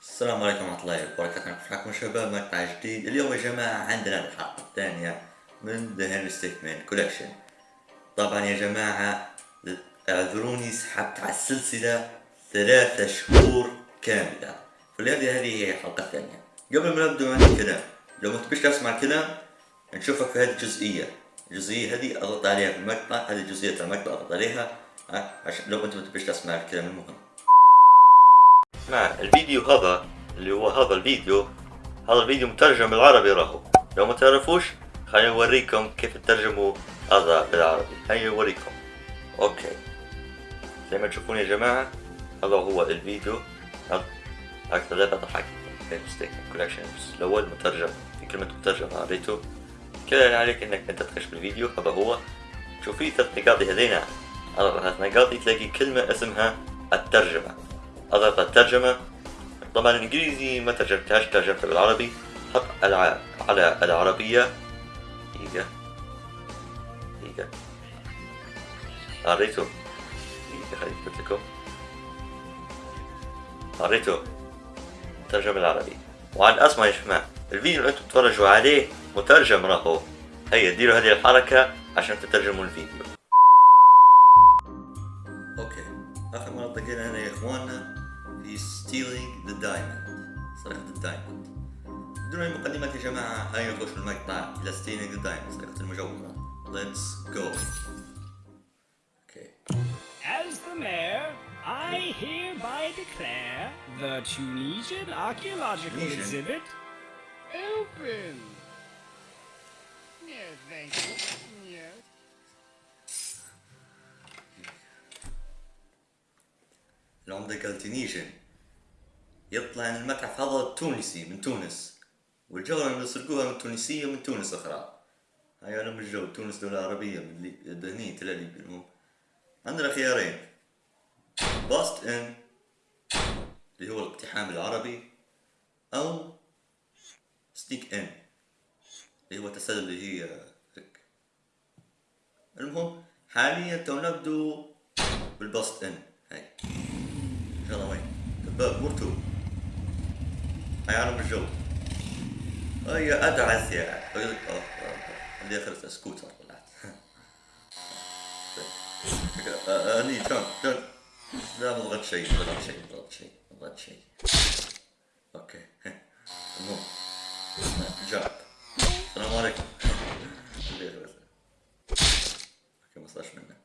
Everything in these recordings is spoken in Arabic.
السلام عليكم ورحمة الله وبركاته. معكم شباب مقطع جديد. اليوم يا جماعة عندنا الحلقة الثانية من The Henry Stickmin Collection. طبعا يا جماعة اعذروني سحبت على السلسلة ثلاثة شهور كاملة. فلهذه هذه هي الحلقة الثانية. قبل ما نبدأ عندي كلام لو ما تبيش تسمع الكلام نشوفك في هذه الجزئية. الجزئية هذه أضغط عليها في المقطع هذه جزئية المقطع أضغط عليها عشان لو أنت ما تبيش تسمع الكلام المهم. اسمع الفيديو هذا اللي هو هذا الفيديو هذا الفيديو مترجم بالعربي راهو. لو ما تعرفوش خليني أوريكم كيف تترجموا هذا بالعربي. هيا أوريكم. okay. زي ما تشوفون يا جماعة هذا هو الفيديو. أكثر لعبة ضحك. Stick Collection الأول مترجم. في كلمة مترجم قريته اللي عليك إنك أنت تخش بالفيديو. هذا هو. شوف في ثلاث نقاط هذين هذا ثلاث نقاط تلاقي كلمة اسمها الترجمة. اضغط الترجمة. طبعا الانجليزي ما ترجمتهاش ترجمتها بالعربي حط العاب على العربية. دقيقة دقيقة قريته. دقيقة خليني أكتب لكم. قريته. ترجم العربي وعن اسمع يا جماعة. الفيديو اللي أنتم تتفرجوا عليه مترجم راهو. هيا ديروا هذه الحركة عشان تترجموا الفيديو. okay. آخر مرة التقينا هنا يا إخواننا. في stealing the diamond سرقة ال diamond بدون اي مقدمات يا جماعة هيا نخش المقطع إلى stealing the diamond سرقة المجوهرة let's go okay As the mayor, I hereby declare the Tunisian Archaeological Tunisian? Exhibit open. Yes, thank you. Yes. العمدة قال Tunisian يطلع ان المتحف هذا تونسي من تونس. والجوهرة اللي سرقوها من تونسية من تونس أخرى. هاي أنا من الجو. تونس دولة عربية من لي- دهنين تلا ليبيا. المهم. عندنا خيارين. bust in اللي هو الاقتحام العربي. أو ستيك ان اللي هو التسلل اللي هي هيك. المهم. حاليا تو نبدو بالباست ان هاي. ان شاء الله وين دباب مرتو عالم الجو هاي أدعس يا أقول لك آه عندي اخر سكوتر. طلعت أني جون جون. لا ما ضغطت شيء ما ضغطت شيء ما ضغطت شيء ما ضغطت شيء. أوكي. المهم. جاب السلام عليكم. أوكي ما صارش منه.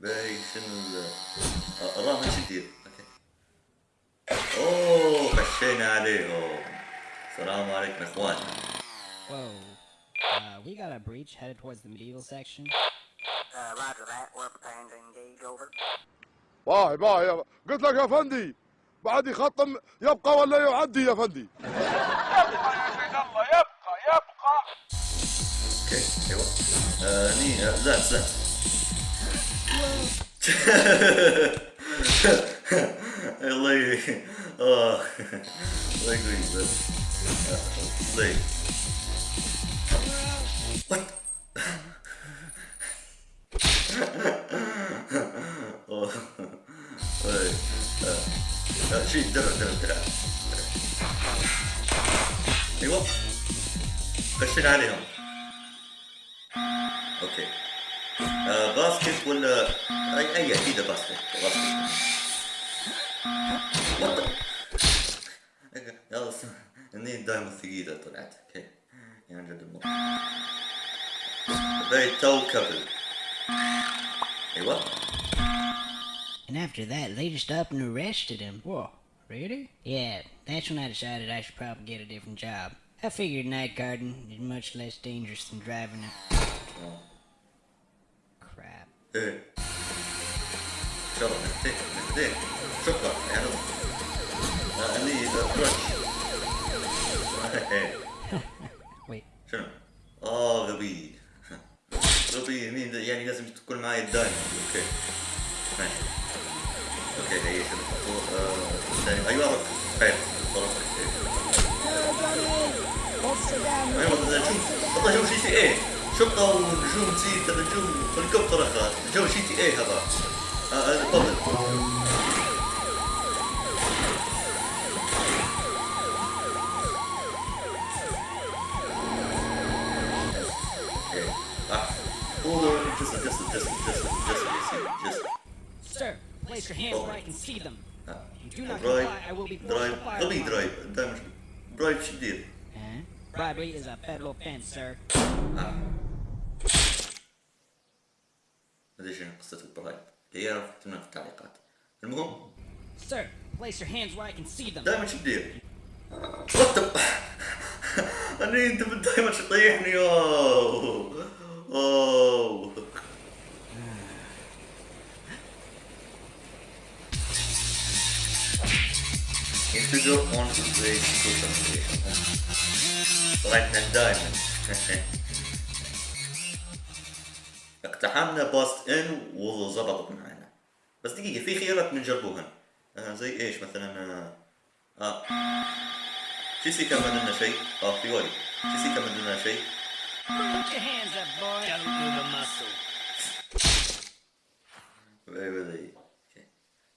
باي شنو آه، الرامن شو يدير أوكي. أوه خشينا عليهم السلام عليكم يا اخوان Whoa. Uh, we got a breach headed towards the medieval section. Uh, roger that. We're preparing to engage. Over. باي باي يا- قلت لك يا فندي بعد يخطم يبقى ولا يعدي يا فندي أوكي أيوه آه، هني آه، لا لا الله ي- آه الله يقوي بس ي- What? درع درع درع أيوه خشينا عليهم أوكي آه ولا اي أكيد باسكت باسكت س- اني دائما ثقيلة طلعت اوكي يعني جد الموضوع بيت تو كابل ايوه And after that, they just up and arrested him. Whoa. Really? Yeah, that's when I decided I should probably get a different job. I figured night guarding is much less dangerous than driving a crap. ايه ان شاء الله نهديك نهديك شكرا يعني آه، اني برش Wait. شنو؟ آه غبي. غبي مين يعني لازم تكون معي دايما. أوكي. ماشي. أوكي هي شنو؟ آه، أيوه رك خير. أيوه شوف والله جو شي تي إيه. شرطة ونجوم تزيد نجوم هليكوبتر اخر جو شي تي إيه هذا. آه، هذا بابل Place your hands where I can see them. آه. If you do not درايف comply, I will be forced درايف to fire غبي upon you. درايف دائما درايف شو دير؟ Huh? Bribery is a federal offense, sir. ما ادري شنو قصة الدرايف اللي يعرف يكتبنا في التعليقات المهم Sir, place your hands where I can see them. دائما شو تدير؟ وات اني انت دائما شو تطيحني اوه اوه Intruder on the social طلعتنا دائما اقتحمنا باست إن وظبطت معنا بس دقيقة في خيارات بنجربوها آه زي إيش مثلا آه, آه. شيسي كان لنا شيء؟ آه في وايد. شيسي كان لنا شيء؟ Put your hands up, boy. Don't move a muscle.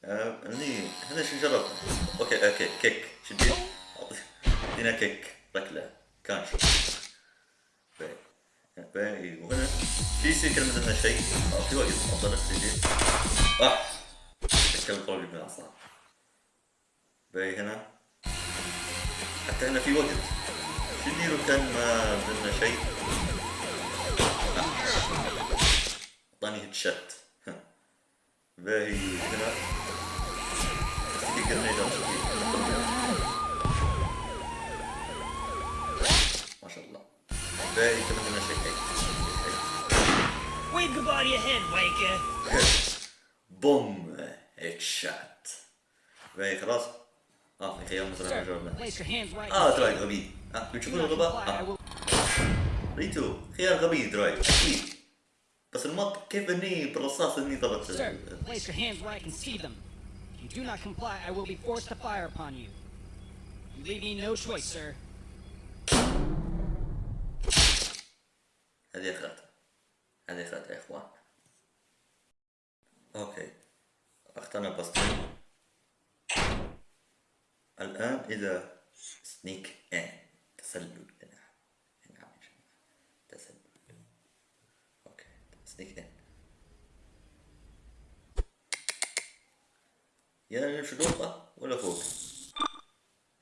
أوكي آه، هنا شو نجرب أوكي أوكي كيك شو تدير؟ هنا كيك ركلة كانش. باي. باي. وهنا في يصير كلمة لنا شيء آه في وايد. افضل تجي آه. تكلم قلبي من الأعصاب. باي. هنا. حتى هنا في وقت شو نديرو كان ما لنا شيء أعطاني هيد شت باهي هنا في جرنيدات ما شاء الله باهي كمان لنا شيء هيك Wave goodbye to your head, Waker. بوم هيك شات باهي خلاص. آه في خيار مثلا جربنا آه see دراي them. غبي. آه not الغباء آه. ريتو خيار غبي دراي أكيد. بس المط كيف اني بالرصاص اني ضربت Sir, place your hands where I can see them. If you do not comply, I will be forced to fire upon you. You leave me no choice, sir. هذه اخرتها هذه اخرتها يا اخوان okay اخترنا bust in الان اذا sneak in تسلل هنا هنا عم نشوف. تسلل أوكي يا نمشي نقطة ولا فوق؟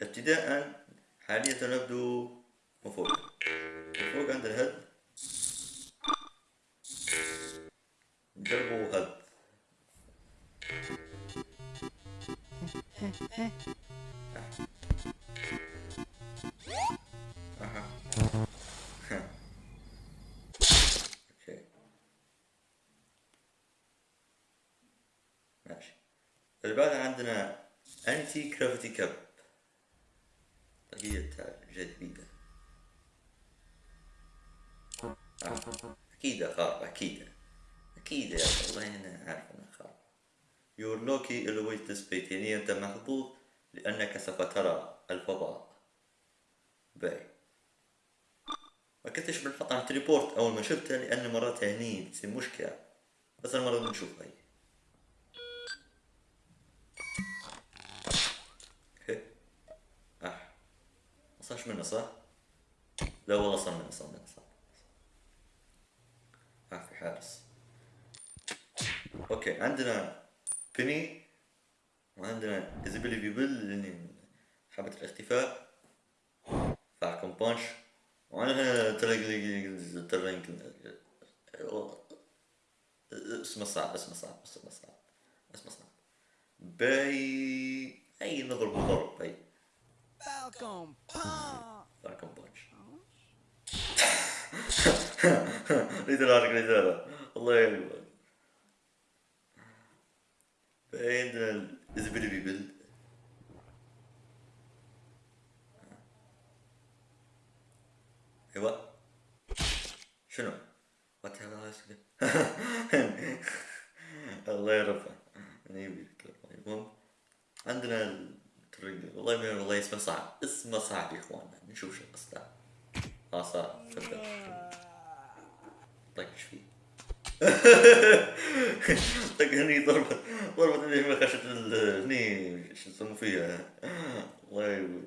ابتداء حاليا نبدو من فوق. عند الهد نجربوا هد اللي عندنا انتي جرافيتي كاب طاقية جديدة آه. أكيد خارق أكيد. أكيد يا والله أنا عارف أنا خارق Your lucky always this bait يعني أنت محظوظ لأنك سوف ترى الفضاء. باي. ما كنتش بنحط على أول ما شفتها لأن مرات هني تصير مشكلة بس المرة بنشوفها هي أوكي آه ما صارش منه صح؟ لا والله صار منه صار منه صار آه في حارس. أوكي عندنا بني وعندنا ازابيلي بيبل اللي حبة الاختفاء. فالكون بانش وعندنا ترينج ترينج اسمه صعب اسمه صعب اسمه صعب اسمه صعب. باي أي نضرب ضرب باي. Falcon Punch! فالكون بانش ريدر ريدر الله باي عندنا الازبيلي بيبل أيوه شنو؟ وات الله يرفع من يبي المهم عندنا والله ما والله اسمه صعب اسمه صعب يا اخوانا نشوف شو قصته آه صار طيب إيش فيه طق هني ضربة ضربة اللي ما خشت ال- هني شو يسموا فيها الله يقول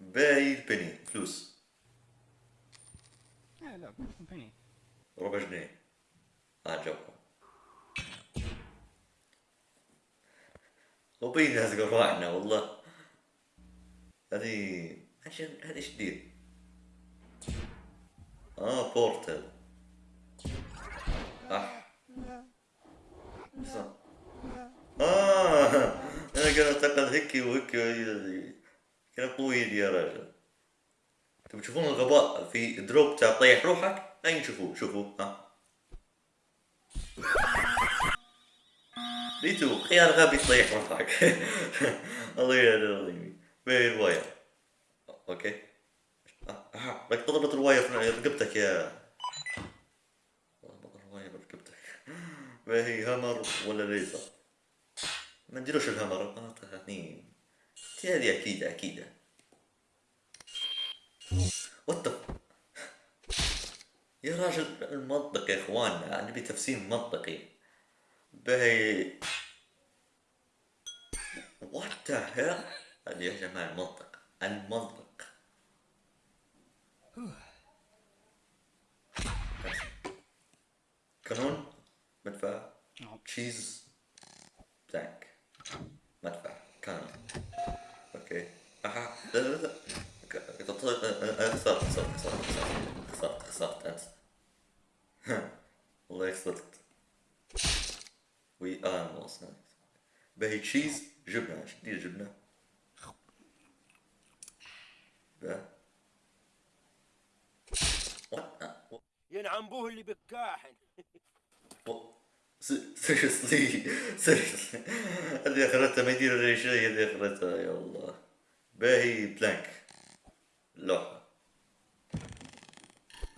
باي البني فلوس Yeah, look, penny. ربع جنيه آه جوكم اوروبيين ناس قرواعنا والله هذه عشان هذه إيش دير آه بورتال آه. صح. آه. أنا قاعد أعتقد هيك وهيك كان طويل يا رجل تبي تشوفون الغباء في دروب تطيح روحك؟ اين شوفوه شوفوه ها. ليتو خيار غبي تطيح روحك. الله يهدي العظيم وين ال wire okay بدك تضبط ال wire في رقبتك يا ضبط ال wire برقبتك ما هي hammer ولا ليزر ما نديروش ال hammer هني هذه أكيد أكيد what يا راجل المنطق يا إخواننا نبي تفسير منطقي. باهي what the hell هذه يا جماعة المنطق. المنطق. Cannon؟ مدفع. Cheese, plank مدفع. Cannon. Okay. أها. لا لا لا ك- ك- خسرت خسرت خسرت خسرت خسرت انت والله خسرت we are lost باهي cheese جبنه دير جبنة باه What ينعم بوه اللي بكاحن. seriously seriously اللي أخرتها ما يدير لي شيء اللي أخرتها يا الله. باهي plank. لوحة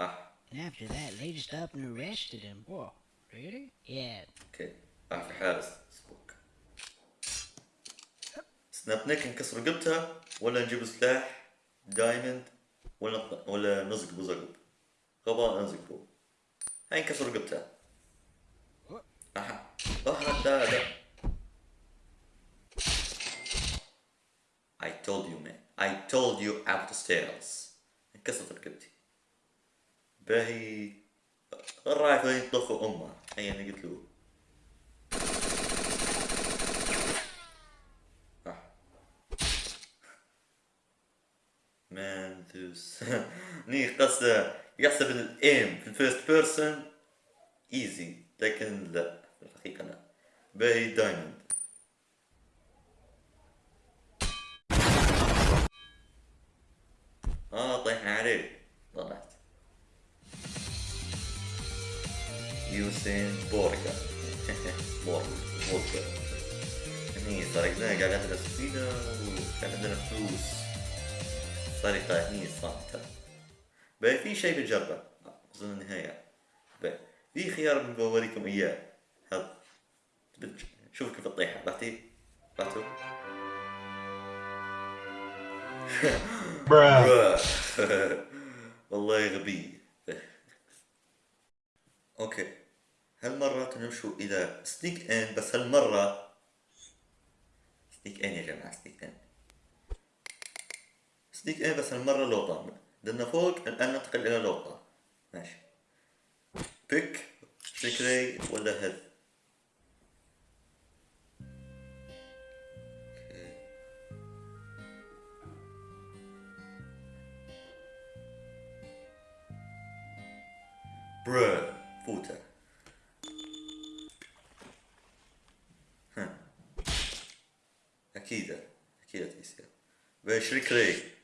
آه. After that, they just up and arrested him. Whoa, really? Yeah. Okay آه في حارس. Spook. Snap neck نكسر رقبتها ولا نجيب سلاح Diamond ولا ولا نزقبو زقب غباء نزقبو هاي نكسر رقبتها. أها. آه I told you man. I told you out the stairs. انكسرت رقبتي. باهي ال rifle يطلقوا أمه. هي أنا قلت له. ذوس ني قصده يحسب الايم في الفيرست بيرسون ايزي لكن لا في الحقيقة لا باهي دايموند آه طيح عليه طلعت يوسين بورجا بورجا بورجا هني سرقنا قاعد عندنا سفينة وكان عندنا فلوس سرقة هني صامتة باهي في شيء بنجربه أظن النهاية. باهي في خيار بوريكم إياه. هذا بتج- شوف كيف تطيح بعتي بعتوا والله غبي. أوكي. هالمرة نمشوا إلى سنيك ان بس هالمرة سنيك ان يا جماعة سنيك ان سنيك ان بس هالمرة لوطة بدنا فوق الان ننتقل إلى لوطة ماشي. بيك سكري ولا هيد برو فوتة ها. أكيد أكيد يصير بشريك ري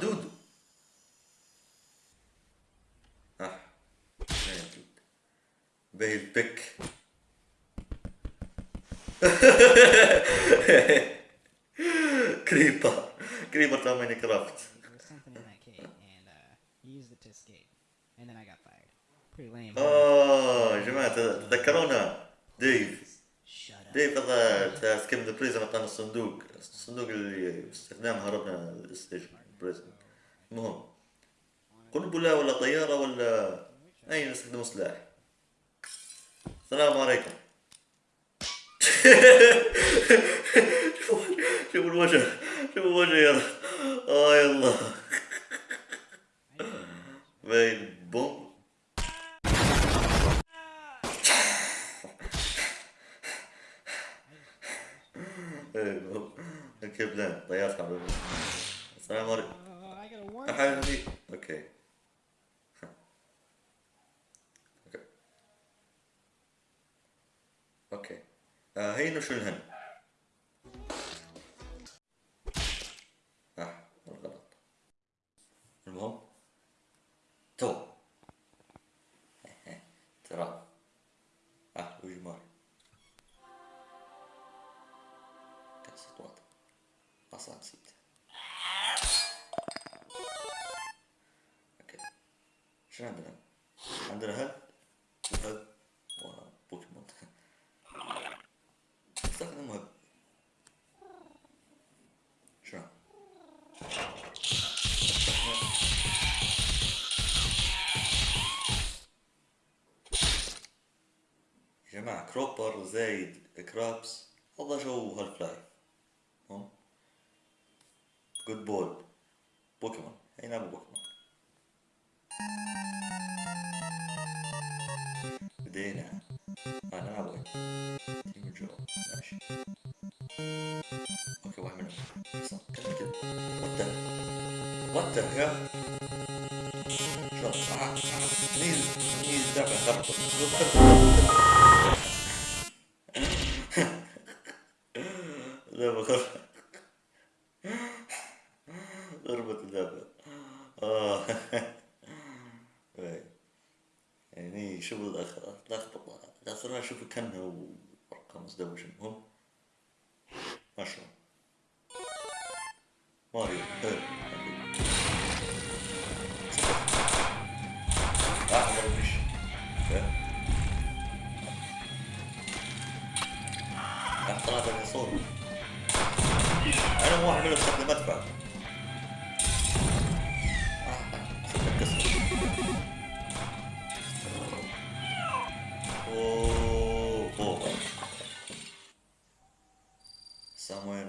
دود آه وين دود باهي البيك Creeper creeper تاع Minecraft There was something in that cave, and uh, used it to escape. And then I got fired. Pretty lame. آه يا جماعة تذكرونا ديف. ديف هذا تاع escape the prison عطانا الصندوق. الصندوق اللي باستخدامه هربنا السجن prison. المهم قنبله ولا طيارة ولا اي نستخدم سلاح؟ السلام عليكم. شوف شوف الوجه. شوف الوجه يلا. آه يلا. باي بوم إيه بوم الكبلان طيارة حبيبي السلام عليكم. Uh, دي أوكي. أوكي. آه هي شو الهن؟ جماعة كروبر زايد كرابس هذا جو هالف لايف هم؟ جود بول بوكيمون. هي نلعب بوكيمون؟ بدينا. آه نلعب وين تيم جو ماشي. أوكي واحد منهم. كمل كده وات وات ذا هيل شو؟ آه، آه، نيل نيل دافع. خرطة لا بخرطة ضربة اللعبة آه. إيه. يعني شوف الأخ لخبطة. صرنا أشوف كانها ورقة مزدوجة المهم ما شاء الله. ماريو سامويل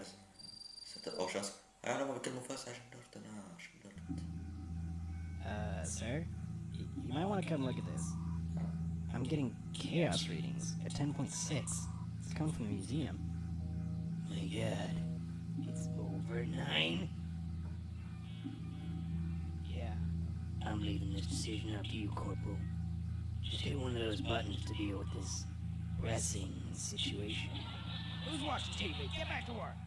ست او شخص انا ما بكلمه فاس عشان درت انا عشان درت Uh, sir, y- you might want to come look at this. I'm getting chaos readings at 10.6. It's coming from the museum. My god. It's over nine? Yeah. I'm leaving this decision up to you, Corporal. Just hit one of those buttons to deal with this pressing situation. Who's watching TV? Get back to work.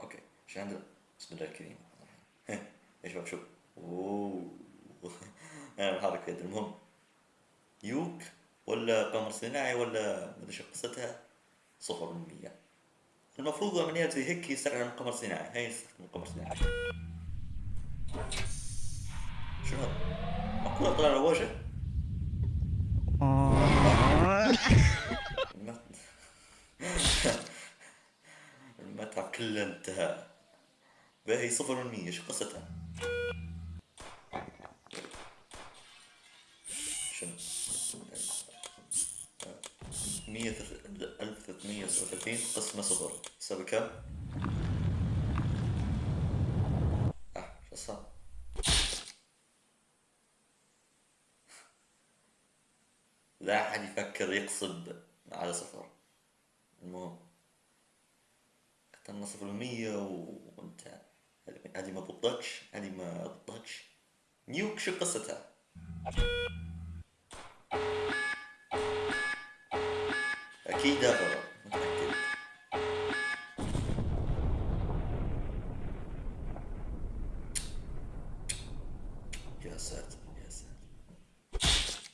أوكي إيش عندنا بسم الله الكريم إيش بشوف اوه أنا الحركة يد المهم يوك ولا قمر صناعي ولا مدري شو قصتها؟ صفر من مية. المفروض عمليات زي هيك يستخدم قمر صناعي. هاي يستخدم قمر صناعي. شو هذا؟ مقولة طلع له وجه المتعب كله انتهى باهي صفر من مية شو قصتها؟ مية ألف ثلاثمية وثلاثين قسمة صفر تساوي كم؟ آه شو صار؟ لا أحد يفكر يقصد على صفر المهم. اخترنا صفر المية وانت هذه ما ضبطتش هذه ما ضبطتش نيوك شو قصتها؟ أكيد غلط متأكد يا ساتر يا ساتر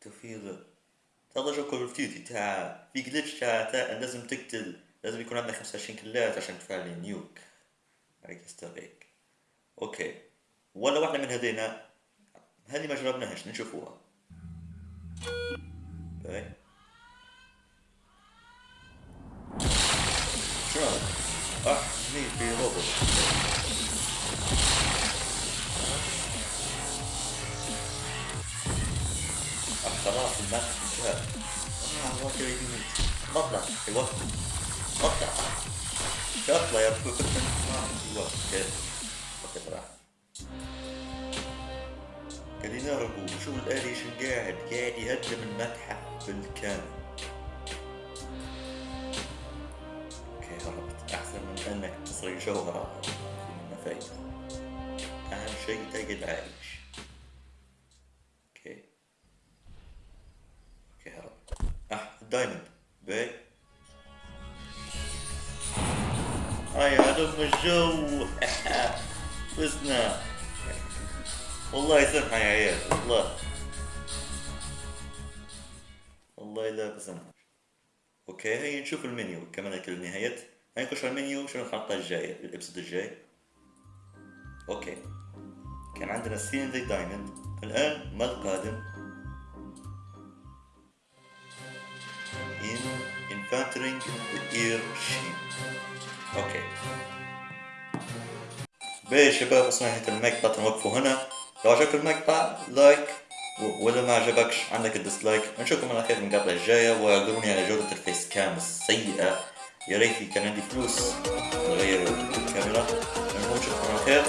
توفيق هذا جو كول اوف تاع في جلتش تاع لازم تقتل لازم يكون عندك 25 كلات عشان تفعل نيوك. هيك يستغيك أوكي ولا واحدة من هذينا هذه ما جربناهاش نشوفوها. باي هذا؟ آه هني في روبوت آه خلاص الماتش انتهى بطلع شو اطلع يا ابو آه أيوه كيف okay صراحة خلينا نهربوا شو الآلي شو قاعد يهدم المتحف بالكامل okay هربت احسن من انك تسرق جوهرة منها فايدة أهم شيء تقعد عايش okay okay هربت ال diamond باي هاي عدم الجو فزنا. والله يسامحها يا عيال والله. والله لا بسامح okay هيا نشوف المنيو كمان كل نهاية هيا نخش على المنيو شنو الحلقة الجاية الـ episode الجاي. okay. كان عندنا seen the diamond الآن ما القادم encountering the ear sheep okay bye شباب وصلنا نهاية المقطع نوقفوا هنا لو عجبك المقطع لايك واذا ما عجبكش عندك الديسلايك نشوفكم على خير المقاطع الجاية واعذروني على جودة الـ face cam السيئة يا ريتي كان عندي فلوس نغير الكاميرا المهم نشوفكم على خير